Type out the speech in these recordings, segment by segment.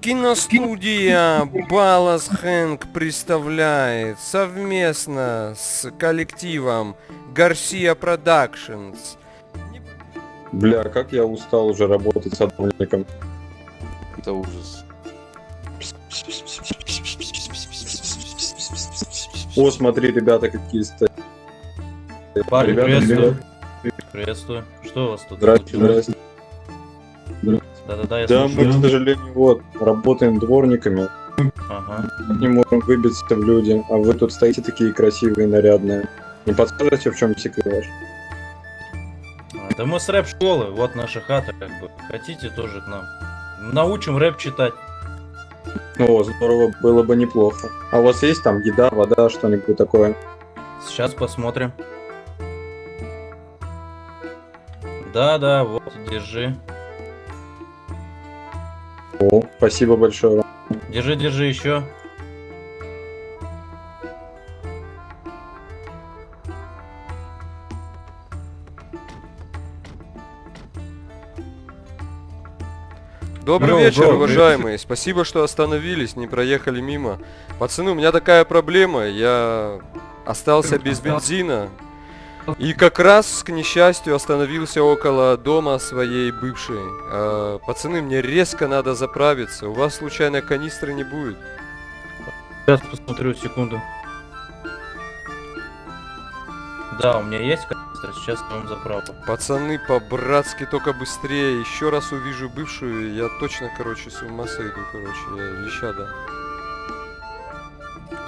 Киностудия Балас Хэнк представляет совместно с коллективом Garcia Productions. Бля, как я устал уже работать садовником. Это ужас. О, смотри, ребята, какие стоят. Парни, Ребята, приветствую. ребята. Приветствую. Что у вас тут Здрасте, здрасте. Да-да-да, я Да, мы, слушаю. к сожалению, вот, работаем дворниками, Ага. не можем выбиться в люди, а вы тут стоите такие красивые, нарядные. Не подскажете, в чем секрет? А, Да мы с рэп-школы, вот наша хата, как бы. Хотите тоже к нам? Научим рэп читать. О, здорово, было бы неплохо. А у вас есть там еда, вода, что-нибудь такое? Сейчас посмотрим. Да-да, вот, держи. Спасибо большое. Держи, держи еще. Добрый Бро, вечер, бро, уважаемые. Спасибо, что остановились, не проехали мимо. Пацаны, у меня такая проблема. Я остался без бензина. И как раз, к несчастью, остановился около дома своей бывшей. А, пацаны, мне резко надо заправиться. У вас случайно канистры не будет? Сейчас посмотрю, секунду. Да, у меня есть канистра, сейчас вам заправлю. Пацаны, по-братски только быстрее. Еще раз увижу бывшую, я точно, короче, с ума сойду, короче. Я леща дам.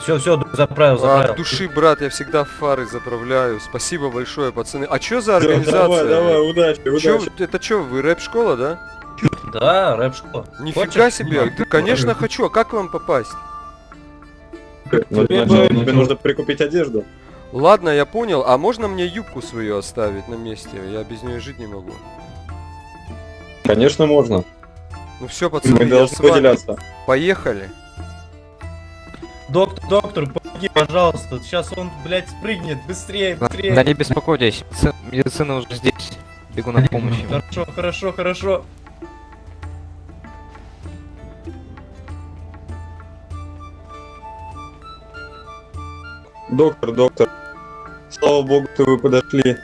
Все, все, заправил, От заправил. души, брат, я всегда фары заправляю. Спасибо большое, пацаны. А чё за организация? Давай, давай, удачи, Чё, удачи. это чё, вы рэп-школа, да? Да, рэп-школа. Нифига Хочешь? себе, ты, конечно, хочу, а как к вам попасть? Ну, Тебе тебе нужно прикупить одежду. Ладно, я понял, а можно мне юбку свою оставить на месте? Я без нее жить не могу. Конечно, можно. Ну все, пацаны, Мы я должны с вами. выделяться. Поехали. Доктор, доктор, помоги, пожалуйста. Сейчас он, блядь, спрыгнет. Быстрее, быстрее. Да не беспокойтесь, медицина уже здесь. Бегу на помощь. Хорошо, хорошо, хорошо. Доктор, доктор, слава богу, что вы подошли.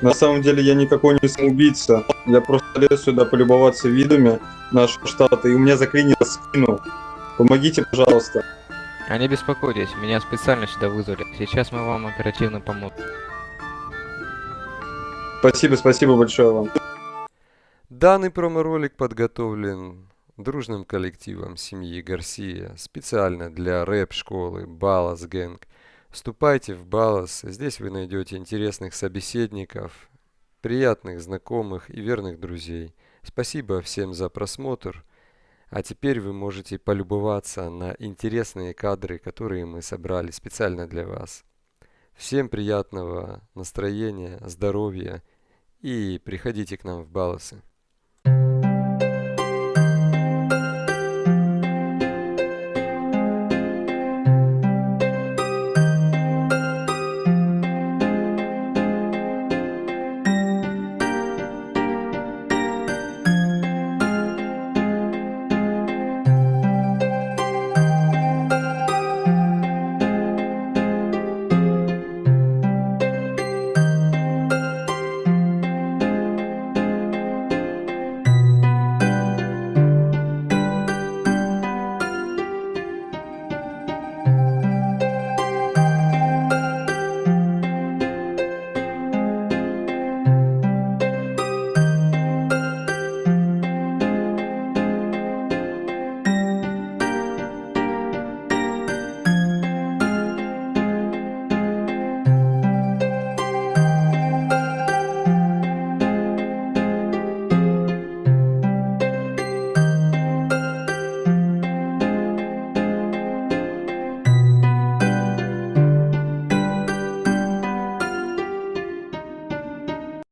На самом деле я никакой не самоубийца. Я просто лез сюда полюбоваться видами нашего штата, и у меня заклинило спину. Помогите, пожалуйста. А не беспокойтесь, меня специально сюда вызвали. Сейчас мы вам оперативно поможем. Спасибо, спасибо большое вам. Данный промо-ролик подготовлен дружным коллективом семьи Гарсия специально для рэп-школы Балас Гэнг. Вступайте в Балас, здесь вы найдете интересных собеседников, приятных знакомых и верных друзей. Спасибо всем за просмотр. А теперь вы можете полюбоваться на интересные кадры, которые мы собрали специально для вас. Всем приятного настроения, здоровья и приходите к нам в Баласы.